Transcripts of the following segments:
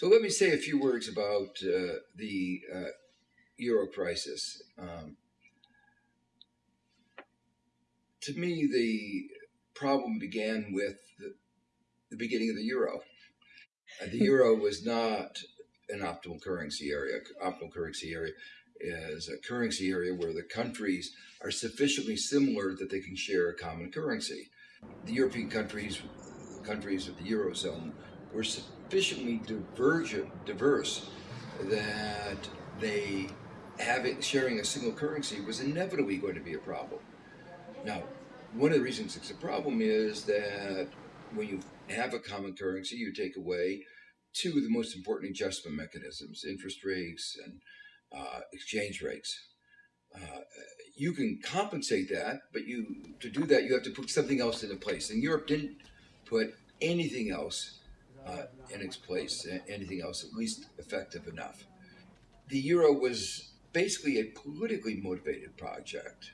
So let me say a few words about uh, the uh, euro crisis. Um, to me, the problem began with the, the beginning of the euro. Uh, the euro was not an optimal currency area. Optimal currency area is a currency area where the countries are sufficiently similar that they can share a common currency. The European countries, countries of the eurozone, were sufficiently divergent, diverse that they having sharing a single currency was inevitably going to be a problem. Now, one of the reasons it's a problem is that when you have a common currency, you take away two of the most important adjustment mechanisms, interest rates and uh, exchange rates. Uh, you can compensate that, but you to do that, you have to put something else into place. And Europe didn't put anything else uh, in its place, anything else at least effective enough. The euro was basically a politically motivated project,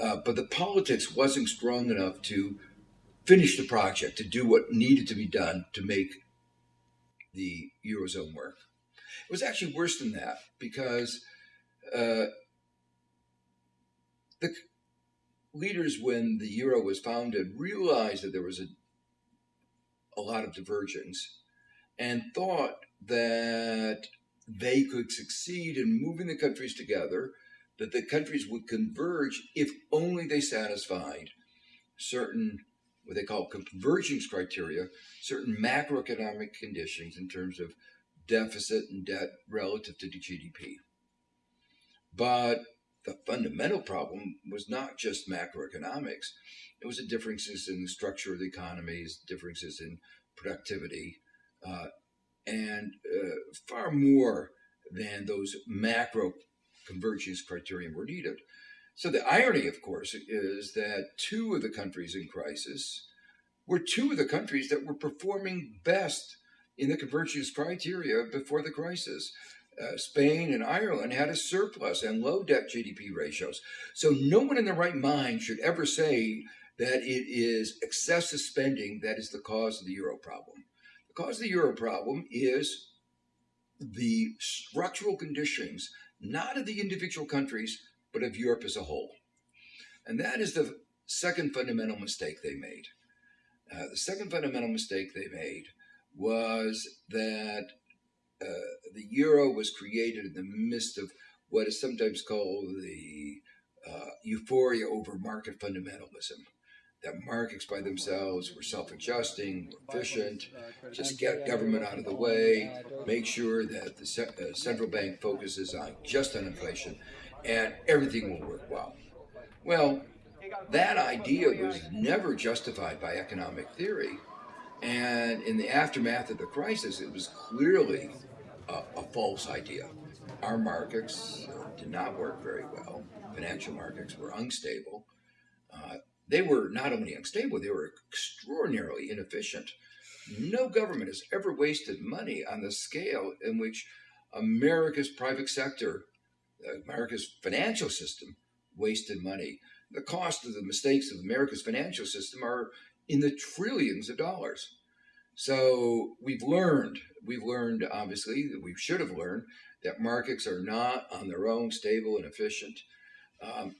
uh, but the politics wasn't strong enough to finish the project, to do what needed to be done to make the eurozone work. It was actually worse than that because uh, the leaders, when the euro was founded, realized that there was a a lot of divergence and thought that they could succeed in moving the countries together, that the countries would converge if only they satisfied certain, what they call convergence criteria, certain macroeconomic conditions in terms of deficit and debt relative to the GDP. But the fundamental problem was not just macroeconomics. It was the differences in the structure of the economies, differences in productivity, uh, and uh, far more than those macro convergence criteria were needed. So the irony, of course, is that two of the countries in crisis were two of the countries that were performing best in the convergence criteria before the crisis uh, Spain and Ireland had a surplus and low debt GDP ratios. So no one in their right mind should ever say that it is excessive spending that is the cause of the euro problem. The cause of the euro problem is the structural conditions, not of the individual countries, but of Europe as a whole. And that is the second fundamental mistake they made. Uh, the second fundamental mistake they made was that uh, the euro was created in the midst of what is sometimes called the uh, euphoria over market fundamentalism. That markets by themselves were self-adjusting, efficient, just get government out of the way, make sure that the uh, central bank focuses on just on inflation, and everything will work well. Well, that idea was never justified by economic theory. And in the aftermath of the crisis, it was clearly a, a false idea. Our markets did not work very well. Financial markets were unstable. Uh, they were not only unstable, they were extraordinarily inefficient. No government has ever wasted money on the scale in which America's private sector, America's financial system, wasted money. The cost of the mistakes of America's financial system are in the trillions of dollars. So we've learned, we've learned obviously that we should have learned that markets are not on their own stable and efficient. Um,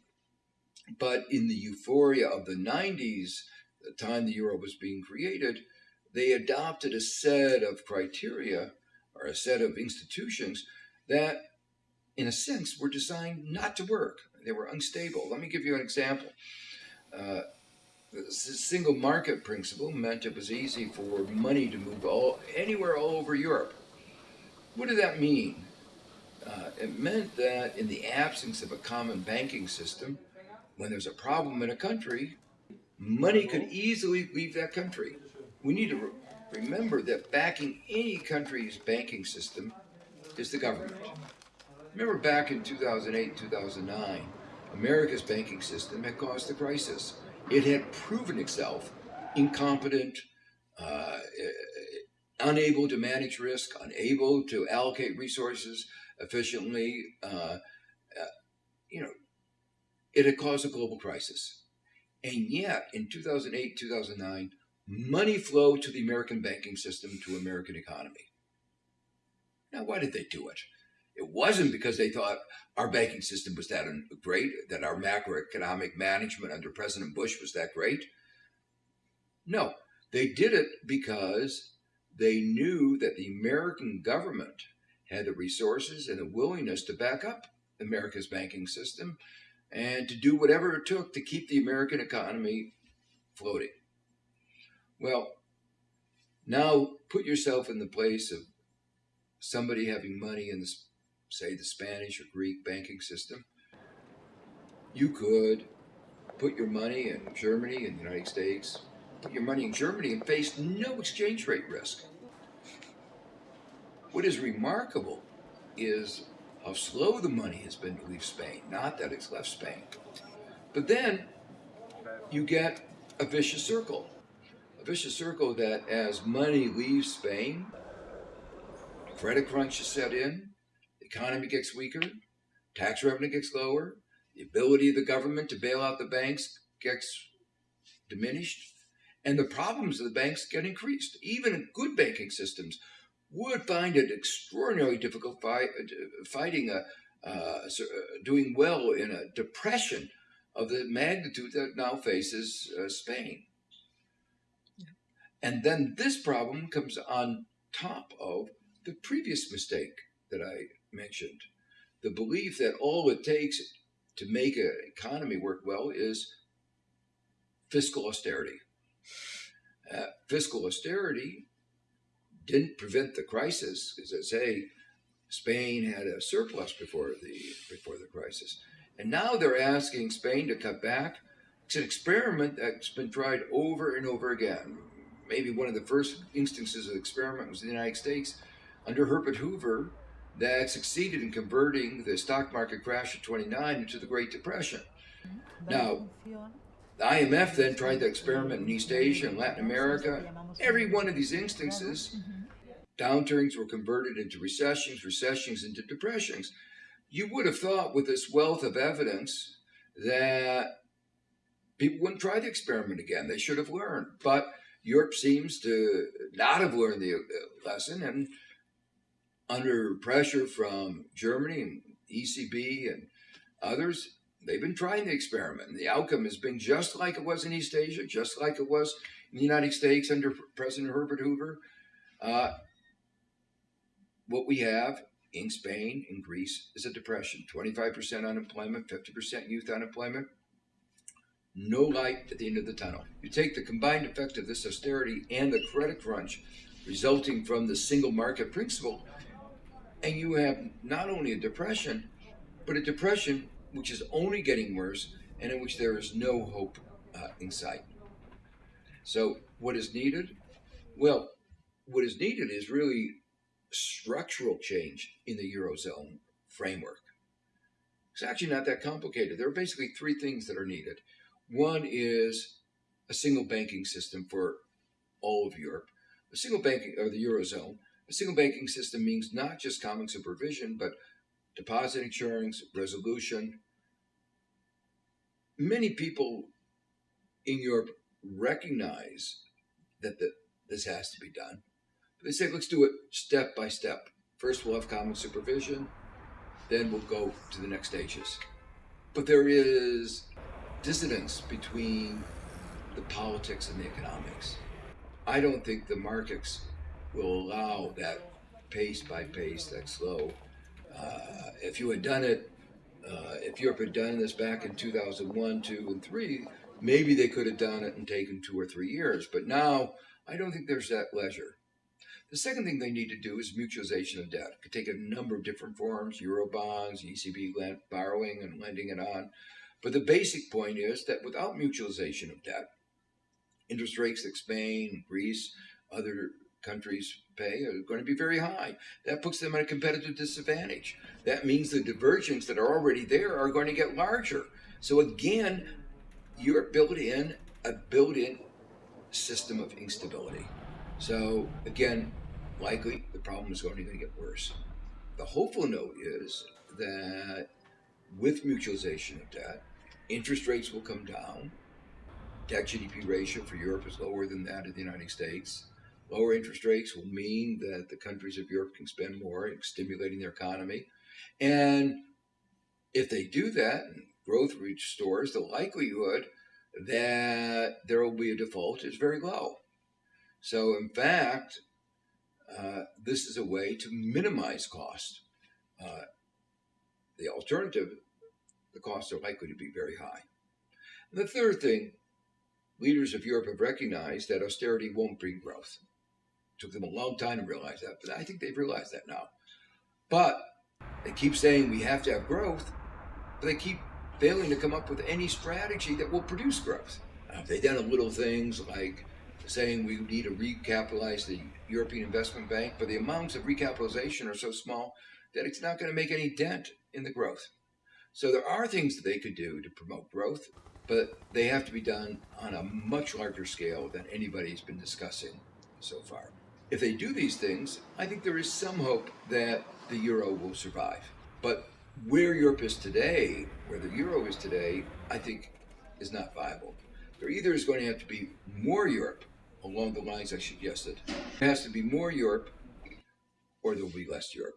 but in the euphoria of the 90s, the time the euro was being created, they adopted a set of criteria or a set of institutions that, in a sense, were designed not to work. They were unstable. Let me give you an example. Uh, the single market principle meant it was easy for money to move all anywhere all over Europe. What did that mean? Uh, it meant that in the absence of a common banking system, when there's a problem in a country, money could easily leave that country. We need to re remember that backing any country's banking system is the government. Remember back in 2008, 2009, America's banking system had caused the crisis it had proven itself incompetent, uh, unable to manage risk, unable to allocate resources efficiently. Uh, uh, you know, it had caused a global crisis. And yet, in 2008, 2009, money flowed to the American banking system, to American economy. Now, why did they do it? It wasn't because they thought our banking system was that great, that our macroeconomic management under President Bush was that great. No, they did it because they knew that the American government had the resources and the willingness to back up America's banking system and to do whatever it took to keep the American economy floating. Well, now put yourself in the place of somebody having money in the, say, the Spanish or Greek banking system. You could put your money in Germany and the United States, put your money in Germany and face no exchange rate risk. What is remarkable is how slow the money has been to leave Spain, not that it's left Spain. But then you get a vicious circle. A vicious circle that as money leaves Spain, credit crunch is set in, the economy gets weaker, tax revenue gets lower, the ability of the government to bail out the banks gets diminished, and the problems of the banks get increased. Even good banking systems would find it extraordinarily difficult fight, fighting a uh, uh, doing well in a depression of the magnitude that now faces uh, Spain. Yeah. And then this problem comes on top of the previous mistake that I mentioned the belief that all it takes to make an economy work well is fiscal austerity. Uh, fiscal austerity didn't prevent the crisis, as I say, Spain had a surplus before the before the crisis, and now they're asking Spain to cut back. It's an experiment that's been tried over and over again. Maybe one of the first instances of the experiment was in the United States under Herbert Hoover that succeeded in converting the stock market crash of 29 into the Great Depression. Now, the IMF then tried to experiment in East Asia and Latin America. Every one of these instances Downturns were converted into recessions, recessions into depressions. You would have thought with this wealth of evidence that people wouldn't try the experiment again. They should have learned. But Europe seems to not have learned the uh, lesson. And under pressure from Germany and ECB and others, they've been trying the experiment. And the outcome has been just like it was in East Asia, just like it was in the United States under President Herbert Hoover. Uh, what we have in Spain, and Greece, is a depression 25% unemployment, 50% youth unemployment. No light at the end of the tunnel. You take the combined effect of this austerity and the credit crunch resulting from the single market principle, and you have not only a depression, but a depression which is only getting worse and in which there is no hope uh, in sight. So, what is needed? Well, what is needed is really structural change in the Eurozone framework. It's actually not that complicated. There are basically three things that are needed. One is a single banking system for all of Europe. A single banking, or the Eurozone, a single banking system means not just common supervision, but deposit insurance, resolution. Many people in Europe recognize that the, this has to be done. They say, let's do it step by step. First, we'll have common supervision, then we'll go to the next stages. But there is dissonance between the politics and the economics. I don't think the markets will allow that pace by pace, that slow. Uh, if you had done it, uh, if Europe had done this back in 2001, 2, and 3, maybe they could have done it and taken two or three years. But now, I don't think there's that leisure. The second thing they need to do is mutualization of debt. It could take a number of different forms, euro bonds, ECB borrowing and lending it on. But the basic point is that without mutualization of debt, interest rates that Spain, Greece, other countries pay are going to be very high. That puts them at a competitive disadvantage. That means the divergences that are already there are going to get larger. So again, you're built in a built-in system of instability. So again, likely the problem is only going to get worse. The hopeful note is that with mutualization of debt, interest rates will come down. Debt GDP ratio for Europe is lower than that of the United States. Lower interest rates will mean that the countries of Europe can spend more, stimulating their economy. And if they do that growth restores, the likelihood that there will be a default is very low. So, in fact, uh, this is a way to minimize cost. Uh, the alternative, the costs are likely to be very high. And the third thing, leaders of Europe have recognized that austerity won't bring growth. Took them a long time to realize that, but I think they've realized that now. But they keep saying we have to have growth, but they keep failing to come up with any strategy that will produce growth. They've done little things like saying we need to recapitalize the European Investment Bank, but the amounts of recapitalization are so small that it's not going to make any dent in the growth. So there are things that they could do to promote growth, but they have to be done on a much larger scale than anybody's been discussing so far. If they do these things, I think there is some hope that the euro will survive. But where Europe is today, where the euro is today, I think is not viable. There either is going to have to be more Europe along the lines I suggested. There has to be more Europe or there will be less Europe.